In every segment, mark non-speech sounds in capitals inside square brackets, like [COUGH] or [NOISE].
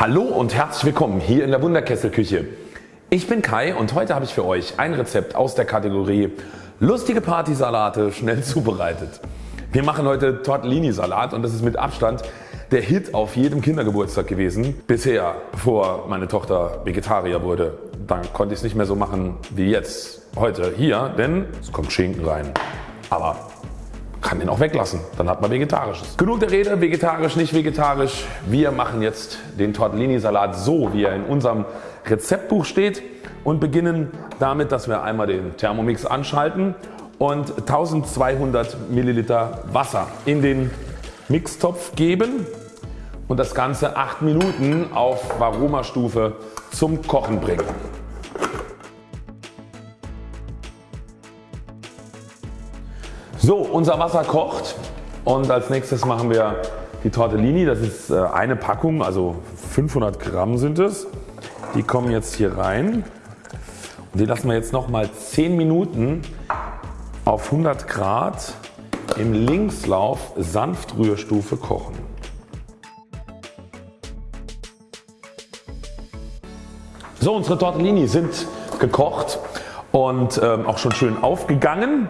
Hallo und herzlich willkommen hier in der Wunderkesselküche. Ich bin Kai und heute habe ich für euch ein Rezept aus der Kategorie lustige Partysalate schnell [LAUGHS] zubereitet. Wir machen heute Tortellini Salat und das ist mit Abstand der Hit auf jedem Kindergeburtstag gewesen. Bisher bevor meine Tochter Vegetarier wurde. Dann konnte ich es nicht mehr so machen wie jetzt heute hier denn es kommt Schinken rein. Aber kann den auch weglassen, dann hat man vegetarisches. Genug der Rede, vegetarisch, nicht vegetarisch. Wir machen jetzt den Tortellini Salat so wie er in unserem Rezeptbuch steht und beginnen damit dass wir einmal den Thermomix anschalten und 1200 Milliliter Wasser in den Mixtopf geben und das Ganze 8 Minuten auf Varoma Stufe zum Kochen bringen. So unser Wasser kocht und als nächstes machen wir die Tortellini. Das ist äh, eine Packung, also 500 Gramm sind es. Die kommen jetzt hier rein und die lassen wir jetzt nochmal 10 Minuten auf 100 Grad im Linkslauf Sanftrührstufe kochen. So unsere Tortellini sind gekocht und ähm, auch schon schön aufgegangen.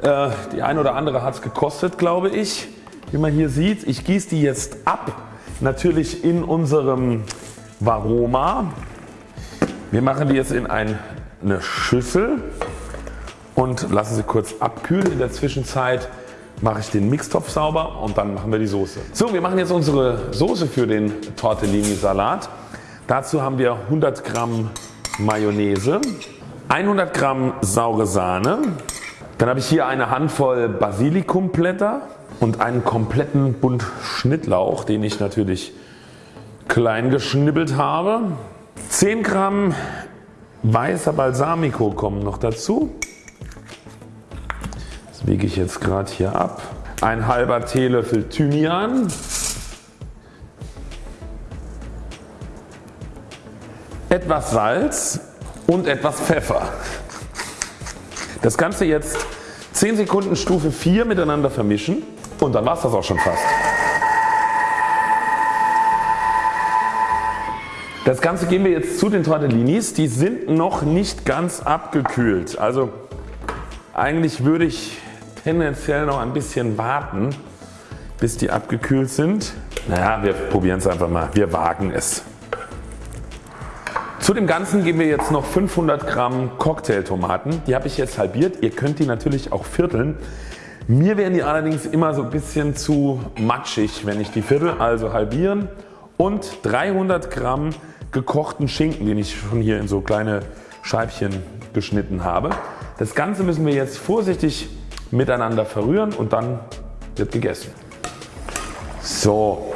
Äh, die eine oder andere hat es gekostet glaube ich. Wie man hier sieht. Ich gieße die jetzt ab. Natürlich in unserem Varoma. Wir machen die jetzt in eine Schüssel und lassen sie kurz abkühlen. In der Zwischenzeit mache ich den Mixtopf sauber und dann machen wir die Soße. So wir machen jetzt unsere Soße für den Tortellini Salat. Dazu haben wir 100 Gramm Mayonnaise, 100 Gramm saure Sahne, dann habe ich hier eine Handvoll Basilikumblätter und einen kompletten Bund Schnittlauch den ich natürlich klein geschnibbelt habe. 10 Gramm weißer Balsamico kommen noch dazu. Das wiege ich jetzt gerade hier ab. Ein halber Teelöffel Thymian. Etwas Salz und etwas Pfeffer. Das Ganze jetzt 10 Sekunden Stufe 4 miteinander vermischen und dann war es das auch schon fast. Das Ganze geben wir jetzt zu den Tortellinis. Die sind noch nicht ganz abgekühlt. Also eigentlich würde ich tendenziell noch ein bisschen warten bis die abgekühlt sind. Naja wir probieren es einfach mal. Wir wagen es. Dem Ganzen geben wir jetzt noch 500 Gramm Cocktailtomaten. Die habe ich jetzt halbiert. Ihr könnt die natürlich auch vierteln. Mir wären die allerdings immer so ein bisschen zu matschig wenn ich die viertel. Also halbieren und 300 Gramm gekochten Schinken den ich schon hier in so kleine Scheibchen geschnitten habe. Das Ganze müssen wir jetzt vorsichtig miteinander verrühren und dann wird gegessen. So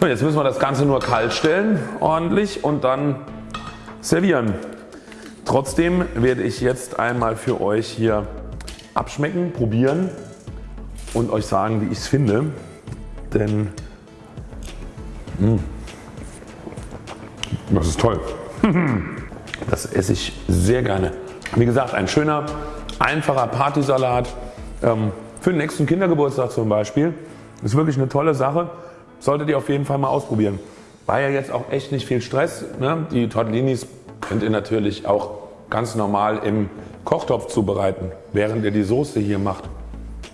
Und jetzt müssen wir das Ganze nur kalt stellen ordentlich und dann servieren. Trotzdem werde ich jetzt einmal für euch hier abschmecken, probieren und euch sagen wie ich es finde. Denn mh, hm, das ist toll. [LAUGHS] Das esse ich sehr gerne. Wie gesagt ein schöner einfacher Partysalat ähm, für den nächsten Kindergeburtstag zum Beispiel. Ist wirklich eine tolle Sache. Solltet ihr auf jeden Fall mal ausprobieren. War ja jetzt auch echt nicht viel Stress. Ne? Die Tortellinis könnt ihr natürlich auch ganz normal im Kochtopf zubereiten, während ihr die Soße hier macht.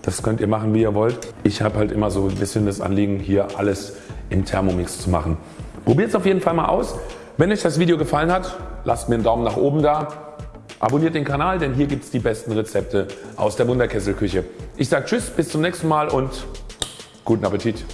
Das könnt ihr machen wie ihr wollt. Ich habe halt immer so ein bisschen das Anliegen hier alles im Thermomix zu machen. Probiert es auf jeden Fall mal aus. Wenn euch das Video gefallen hat, lasst mir einen Daumen nach oben da. Abonniert den Kanal, denn hier gibt es die besten Rezepte aus der Wunderkesselküche. Ich sage Tschüss, bis zum nächsten Mal und guten Appetit.